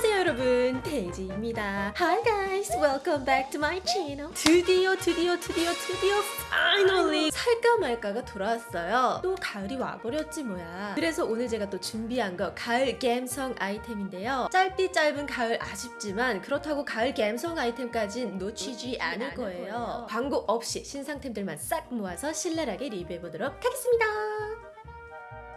안녕하세요 여러분. 데이지입니다. Hi guys. Welcome back to my channel. 드디어 드디어 드디어 드디어 finally 살까 말까가 돌아왔어요. 또 가을이 와버렸지 뭐야. 그래서 오늘 제가 또 준비한 거 가을 갬성 아이템인데요. 짧디 짧은 가을 아쉽지만 그렇다고 가을 갬성 아이템까진 놓치지 않을 거예요. 광고 없이 신상템들만 싹 모아서 신랄하게 리뷰해보도록 하겠습니다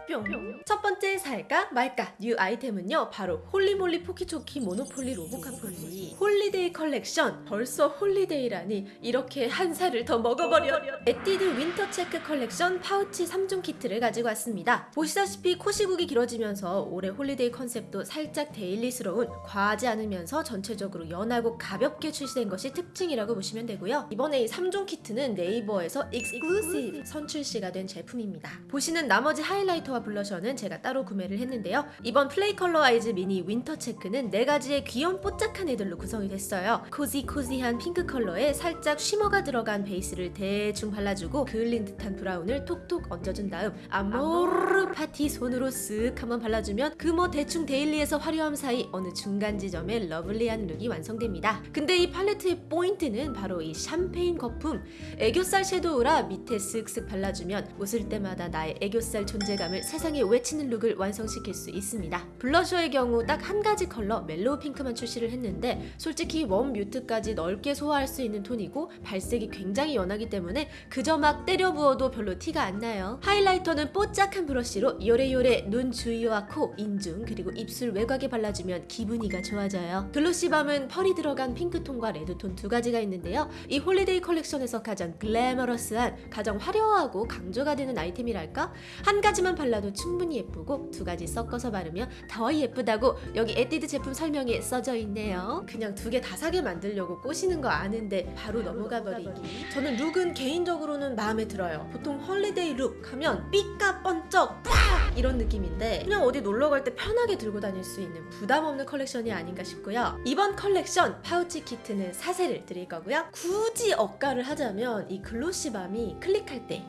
뿅. 첫 번째 살까 말까 new 아이템은요 바로 holy moly 포키초키 모노폴리 로보카폴리 holiday 컬렉션 벌써 holiday라니. 이렇게 한 살을 더 먹어버려. 에뛰드 윈터 체크 컬렉션 파우치 3종 키트를 가지고 왔습니다. 보시다시피 코시국이 길어지면서 올해 holiday 컨셉도 살짝 daily스러운 과하지 않으면서 전체적으로 연하고 가볍게 출시된 것이 특징이라고 보시면 되고요. 이번에 이 3종 키트는 네이버에서 exclusive 선출시가 된 제품입니다. 보시는 나머지 하이라이터와 블러셔는 제가 따로 구매를 했는데요. 이번 플레이 컬러 아이즈 미니 윈터 체크는 네 가지의 귀여운 뽀짝한 애들로 구성이 됐어요. cozy cozy한 핑크 컬러에 살짝 shimmer가 들어간 베이스를 대충 발라주고 그을린 듯한 브라운을 톡톡 얹어준 다음 아모르 파티 손으로 쓱 한번 발라주면 그 뭐 대충 daily에서 화려함 사이 어느 중간 지점에 lovely한 룩이 완성됩니다. 근데 이 팔레트의 포인트는 바로 이 샴페인 거품 애교살 섀도우라 밑에 쓱쓱 발라주면 웃을 때마다 나의 애교살 존재감을 세상에 외치는 룩을 완성시킬 수 있습니다. 블러셔의 경우 딱 한 가지 컬러 멜로우 핑크만 출시를 했는데 솔직히 warm mute까지 넓게 소화할 수 있는 톤이고 발색이 굉장히 연하기 때문에 그저 막 때려 부어도 별로 티가 안 나요. 하이라이터는 뽀짝한 브러쉬로 요래요래 눈 주위와 코, 인중 그리고 입술 외곽에 발라주면 기분이가 좋아져요. 글로시밤은 펄이 들어간 핑크톤과 레드톤 두 가지가 있는데요. 이 holiday 컬렉션에서 가장 glamorous한 가장 화려하고 강조가 되는 아이템이랄까? 한 가지만 발라도 충분히 예쁘고 두 가지 섞어서 바르면 더 예쁘다고 여기 에뛰드 제품 설명에 써져 있네요. 그냥 두 개 다 사게 만들려고 꼬시는 거 아는데 바로 넘어가 버리기. 저는 룩은 개인적으로는 마음에 들어요. 보통 holiday 룩 하면 삐까 번쩍 팍 이런 느낌인데 그냥 어디 놀러 갈 때 편하게 들고 다닐 수 있는 부담 없는 컬렉션이 아닌가 싶고요. 이번 컬렉션 파우치 키트는 사세를 드릴 거고요. 굳이 억까를 하자면 이 글로시밤이 클릭할 때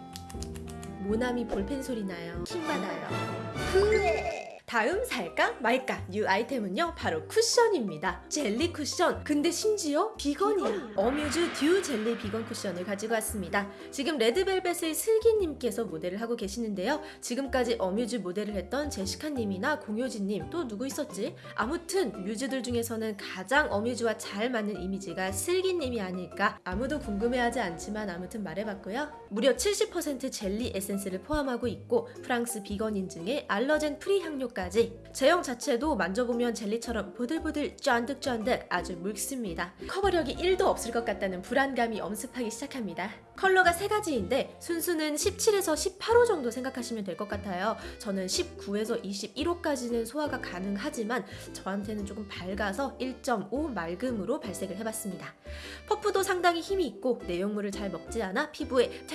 모나미 볼펜 소리 나요. 킹 받아요. 흐 다음 살까 말까 new 아이템은요 바로 쿠션입니다. 젤리 쿠션. 근데 심지어 비건이야. 어뮤즈 듀 젤리 비건 쿠션을 가지고 왔습니다. 지금 레드벨벳의 슬기님께서 모델을 하고 계시는데요. 지금까지 어뮤즈 모델을 했던 제시카님이나 공효진님 또 누구 있었지? 아무튼 뮤즈들 중에서는 가장 어뮤즈와 잘 맞는 이미지가 슬기님이 아닐까. 아무도 궁금해하지 않지만 아무튼 말해봤고요. 무려 70% 젤리 에센스를 포함하고 있고 프랑스 비건 인증에 allergen free 향료까지 제형 자체도 만져보면 젤리처럼 보들보들 쫀득쫀득 아주 묽습니다. 커버력이 1도 없을 것 같다는 불안감이 엄습하기 시작합니다. 컬러가 세 가지인데 순수는 17에서 18호 정도 생각하시면 될 것 같아요. 저는 19에서 21호까지는 소화가 가능하지만 저한테는 조금 밝아서 1.5 맑음으로 발색을 해봤습니다. 퍼프도 상당히 힘이 있고 내용물을 잘 먹지 않아 피부에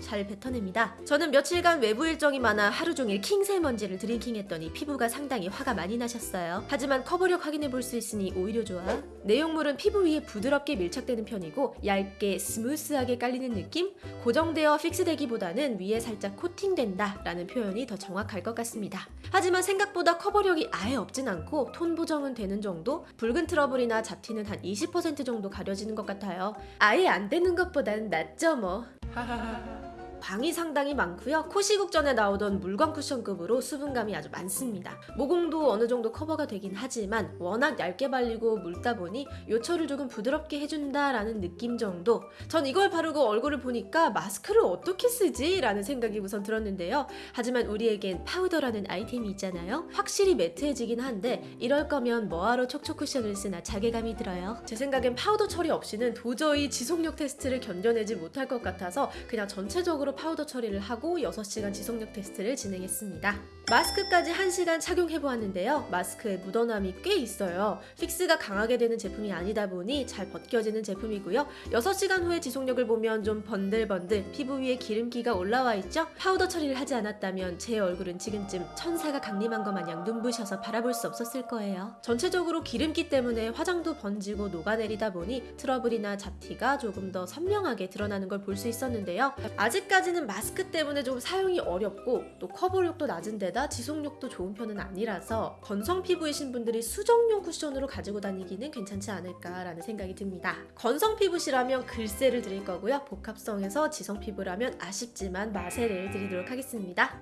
잘 뱉어냅니다. 저는 며칠간 외부 일정이 많아 하루 종일 킹세먼지를 drinking했더니 피부가 상당히 화가 많이 나셨어요. 하지만 커버력 확인해 볼 수 있으니 오히려 좋아. 내용물은 피부 위에 부드럽게 밀착되는 편이고 얇게 smooth하게 깔리는 느낌? 고정되어 fix되기보다는 위에 살짝 코팅된다 라는 표현이 더 정확할 것 같습니다. 하지만 생각보다 커버력이 아예 없진 않고 톤 보정은 되는 정도? 붉은 트러블이나 잡티는 한 20% 정도 가려지는 것 같아요. 아예 안 되는 것보단 낫죠 뭐. 광이 상당히 많고요. 코시국 전에 나오던 물광 쿠션급으로 수분감이 아주 많습니다. 모공도 어느 정도 커버가 되긴 하지만 워낙 얇게 발리고 묽다 보니 요철을 조금 부드럽게 해준다라는 느낌 정도. 전 이걸 바르고 얼굴을 보니까 마스크를 어떻게 쓰지? 라는 생각이 우선 들었는데요. 하지만 우리에겐 파우더라는 아이템이 있잖아요. 확실히 매트해지긴 한데 이럴 거면 뭐하러 촉촉 쿠션을 쓰나 자괴감이 들어요. 제 생각엔 파우더 처리 없이는 도저히 지속력 테스트를 견뎌내지 못할 것 같아서 그냥 전체적으로 파우더 처리를 하고 6시간 지속력 테스트를 진행했습니다. 마스크까지 1시간 착용해보았는데요. 마스크에 묻어남이 꽤 있어요. fix가 강하게 되는 제품이 아니다 보니 잘 벗겨지는 제품이고요. 6시간 후에 지속력을 보면 좀 번들번들 피부 위에 기름기가 올라와 있죠? 파우더 처리를 하지 않았다면 제 얼굴은 지금쯤 천사가 강림한 것 마냥 눈부셔서 바라볼 수 없었을 거예요. 전체적으로 기름기 때문에 화장도 번지고 녹아내리다 보니 트러블이나 잡티가 조금 더 선명하게 드러나는 걸 볼 수 있었는데요. 아직까지 가지는 마스크 때문에 좀 사용이 어렵고 또 커버력도 낮은 데다 지속력도 좋은 편은 아니라서 건성 피부이신 분들이 수정용 쿠션으로 가지고 다니기는 괜찮지 않을까라는 생각이 듭니다. 건성 피부시라면 글쎄를 드릴 거고요. 복합성에서 지성 피부라면 아쉽지만 마세를 드리도록 하겠습니다.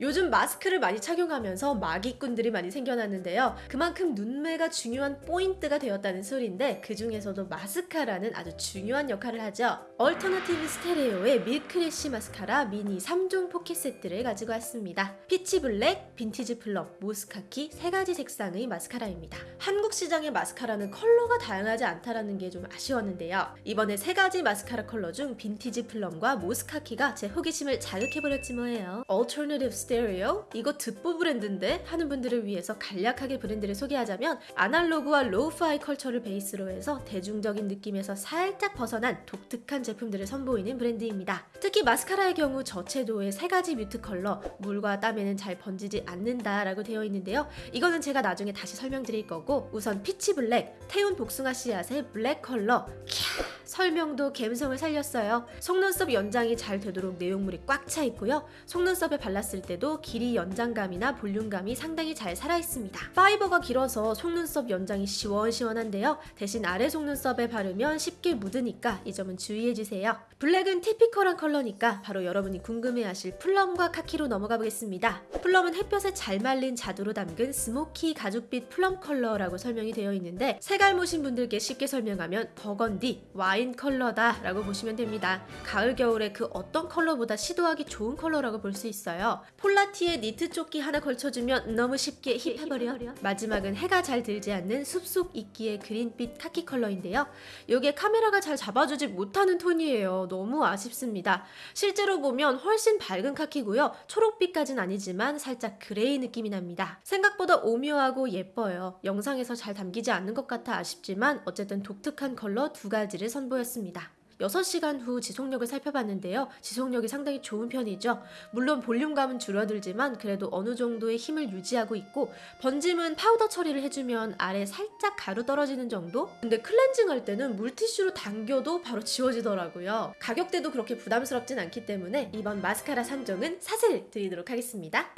요즘 마스크를 많이 착용하면서 마기꾼들이 많이 생겨났는데요. 그만큼 눈매가 중요한 포인트가 되었다는 소리인데 그 중에서도 마스카라는 아주 중요한 역할을 하죠. 얼터너티브 스테레오의 밀크래쉬 마스카라 미니 3종 포켓 세트를 가지고 왔습니다. 피치 블랙, 빈티지 플럼, 모스카키 세 가지 색상의 마스카라입니다. 한국 시장의 마스카라는 컬러가 다양하지 않다라는 게 좀 아쉬웠는데요. 이번에 세 가지 마스카라 컬러 중 빈티지 플럼과 모스카키가 제 호기심을 자극해버렸지 뭐예요. 얼터너티브 스테레오? 이거 듣보 브랜드인데? 하는 분들을 위해서 간략하게 브랜드를 소개하자면 아날로그와 lo-fi culture를 베이스로 해서 대중적인 느낌에서 살짝 벗어난 독특한 제품들을 선보이는 브랜드입니다. 특히 마스카라의 경우 저채도의 세 가지 mute 컬러, 물과 땀에는 잘 번지지 않는다 라고 되어 있는데요. 이거는 제가 나중에 다시 설명드릴 거고 우선 peach 블랙, 태운 복숭아 씨앗의 블랙 컬러 캬, 설명도 감성을 살렸어요. 속눈썹 연장이 잘 되도록 내용물이 꽉 차 있고요. 속눈썹에 발랐을 때도 길이 연장감이나 볼륨감이 상당히 잘 살아있습니다. fiber가 길어서 속눈썹 연장이 시원시원한데요. 대신 아래 속눈썹에 바르면 쉽게 묻으니까 이 점은 주의해주세요. 블랙은 typical한 컬러니까 바로 여러분이 궁금해하실 plum과 카키로 넘어가 보겠습니다. plum은 햇볕에 잘 말린 자두로 담근 smoky 가죽빛 plum 컬러라고 설명이 되어 있는데 색알못인 분들께 쉽게 설명하면 버건디, 와인 컬러다 라고 보시면 됩니다. 가을 겨울에 그 어떤 컬러보다 시도하기 좋은 컬러라고 볼 수 있어요. 폴라티에 니트 조끼 하나 걸쳐주면 너무 쉽게 hip해버려. 마지막은 해가 잘 들지 않는 숲속 이끼의 그린빛 카키 컬러인데요. 이게 카메라가 잘 잡아주지 못하는 톤이에요. 너무 아쉽습니다. 실제로 보면 훨씬 밝은 카키고요. 초록빛까진 아니지만 살짝 grey 느낌이 납니다. 생각보다 오묘하고 예뻐요. 영상에서 잘 담기지 않는 것 같아 아쉽지만 어쨌든 독특한 컬러 두 가지를 선 보였습니다. 6시간 후 지속력을 살펴봤는데요. 지속력이 상당히 좋은 편이죠. 물론 볼륨감은 줄어들지만 그래도 어느 정도의 힘을 유지하고 있고 번짐은 파우더 처리를 해주면 아래 살짝 가루 떨어지는 정도? 근데 클렌징 할 때는 물티슈로 당겨도 바로 지워지더라고요. 가격대도 그렇게 부담스럽진 않기 때문에 이번 마스카라 선정은 사세를 드리도록 하겠습니다.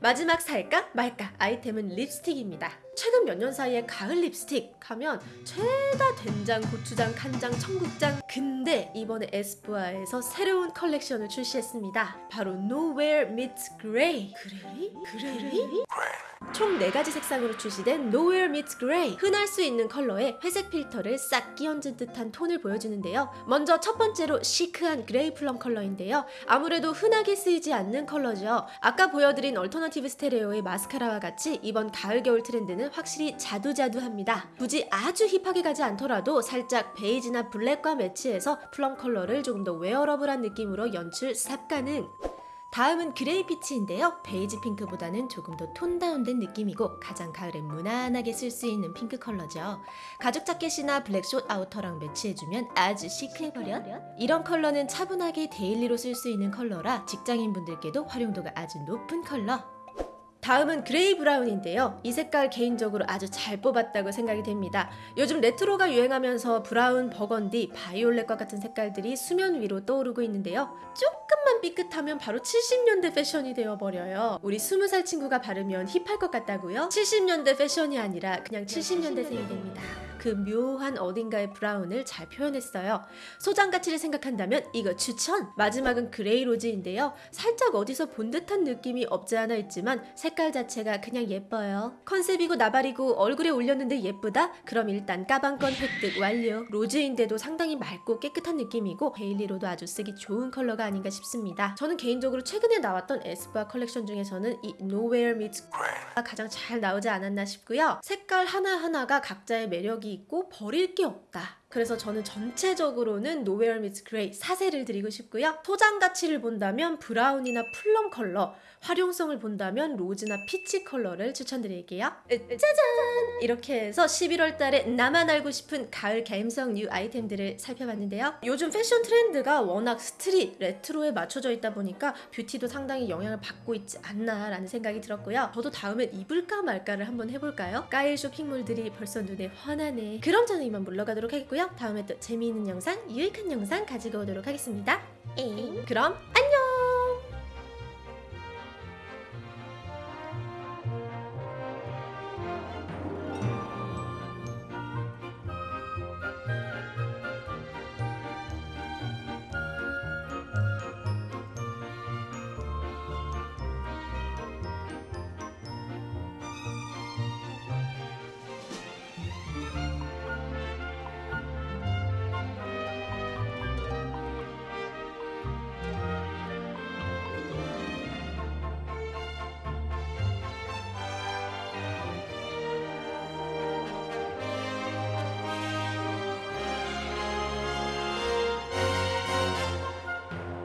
마지막 살까 말까 아이템은 립스틱입니다. 최근 몇 년 사이에 가을 립스틱 하면 죄다 된장, 고추장, 간장, 청국장. 근데 이번에 에스쁘아에서 새로운 컬렉션을 출시했습니다. 바로 Nowhere Meets Grey. Grey? Grey? 총 4가지 색상으로 출시된 Nowhere Meets Grey. 흔할 수 있는 컬러에 회색 필터를 싹 끼얹은 듯한 톤을 보여주는데요. 먼저 첫 번째로 시크한 grey plum 컬러인데요. 아무래도 흔하게 쓰이지 않는 컬러죠. 아까 보여드린 얼터너티브 스테레오의 마스카라와 같이 이번 가을 겨울 트렌드는 확실히 자두자두합니다 굳이 아주 힙하게 가지 않더라도 살짝 베이지나 블랙과 매치해서 plum 컬러를 조금 더 wearable한 느낌으로 연출 쌉 가능 다음은 grey peach인데요. 베이지 핑크보다는 조금 더 tone down된 느낌이고 가장 가을에 무난하게 쓸 수 있는 핑크 컬러죠. 가죽 자켓이나 블랙 숏 아우터랑 매치해주면 아주 시크해버려. 이런 컬러는 차분하게 daily로 쓸 수 있는 컬러라 직장인분들께도 활용도가 아주 높은 컬러. 다음은 grey brown인데요. 이 색깔 개인적으로 아주 잘 뽑았다고 생각이 됩니다. 요즘 레트로가 유행하면서 brown, burgundy, 바이올렛과 같은 색깔들이 수면 위로 떠오르고 있는데요. 조금만 삐끗하면 바로 70년대 패션이 되어버려요. 우리 20살 친구가 바르면 hip할 것 같다고요? 70년대 패션이 아니라 그냥 70년대생이 됩니다. 그 묘한 어딘가의 brown을 잘 표현했어요. 소장 가치를 생각한다면 이거 추천! 마지막은 grey rose인데요. 살짝 어디서 본 듯한 느낌이 없지 않아 있지만 색깔 자체가 그냥 예뻐요. 컨셉이고 나발이고 얼굴에 올렸는데 예쁘다? 그럼 일단 까방권 획득 완료. rose인데도 상당히 맑고 깨끗한 느낌이고 daily로도 아주 쓰기 좋은 컬러가 아닌가 싶습니다. 저는 개인적으로 최근에 나왔던 에스쁘아 컬렉션 중에서는 이 Nowhere Meets Grey가 가장 잘 나오지 않았나 싶고요. 색깔 하나하나가 각자의 매력이 있고 버릴 게 없다. 그래서 저는 전체적으로는 Nowhere Meets Grey 사세를 드리고 싶고요. 소장 가치를 본다면 brown이나 plum 컬러, 활용성을 본다면 rose나 peach 컬러를 추천드릴게요. 짜잔! 이렇게 해서 11월 달에 나만 알고 싶은 가을 감성 new 아이템들을 살펴봤는데요. 요즘 패션 트렌드가 워낙 street, 레트로에 맞춰져 있다 보니까 뷰티도 상당히 영향을 받고 있지 않나 라는 생각이 들었고요. 저도 다음엔 입을까 말까를 한번 해볼까요? 까일 쇼핑몰들이 벌써 눈에 환하네. 그럼 저는 이만 물러가도록 하겠고요. 다음에 또 재미있는 영상, 유익한 영상 가지고 오도록 하겠습니다. 엥. 그럼 안녕!